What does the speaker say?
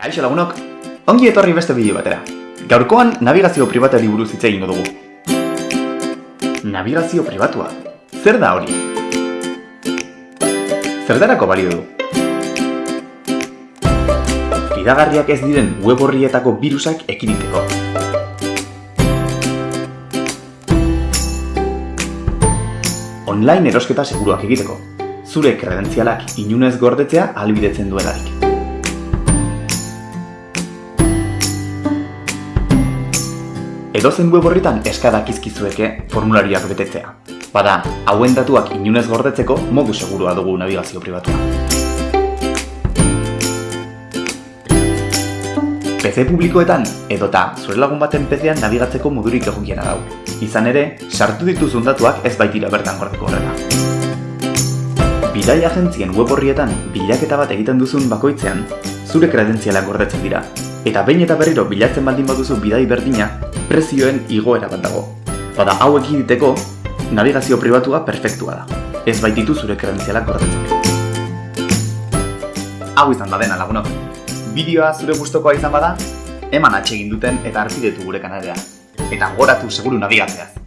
Kaixo lagunok, ongi etorri beste bideo batera. Gaurkoan navigazio pribatuari buruz hitz egingo dugu. Navigazio pribatua. Zer da hori? Zertarako balio du? Fidagarriak ez diren web horrietako birusak ekiditeko. Online erosketa seguruak egiteko. Zure kredentzialak inunez gordetzea albidetzen duelarik. Edozen web horritan eskadak izkizueke formularioak betetzea. Bada, hauen datuak inunez gordetzeko modu segurua dugu navigazio pribatua. PC publikoetan edota zure lagun baten PC-an nabigatzeko modurik egokiena dau. Izan ere, sartu dituzun datuak ez baitira bertan gordeko horrela. Bidai agentzien web horrietan bilaketa bat egiten duzun bakoitzean, zure kredentzialak gordetzen dira. Eta behin eta berriro bilatzen baldin baduzu bidai berdina, prezioen igoera bat dago. Bada hau ekiditeko, navigazio pribatua perfektua da. Ez baititu zure kredentzialak gordetzen. Hau izan da dena lagunok. Bideoa zure gustokoa izan bada, eman atsegin duten eta arpidetu gure kanalera. Eta goratu seguru nabigatzeaz.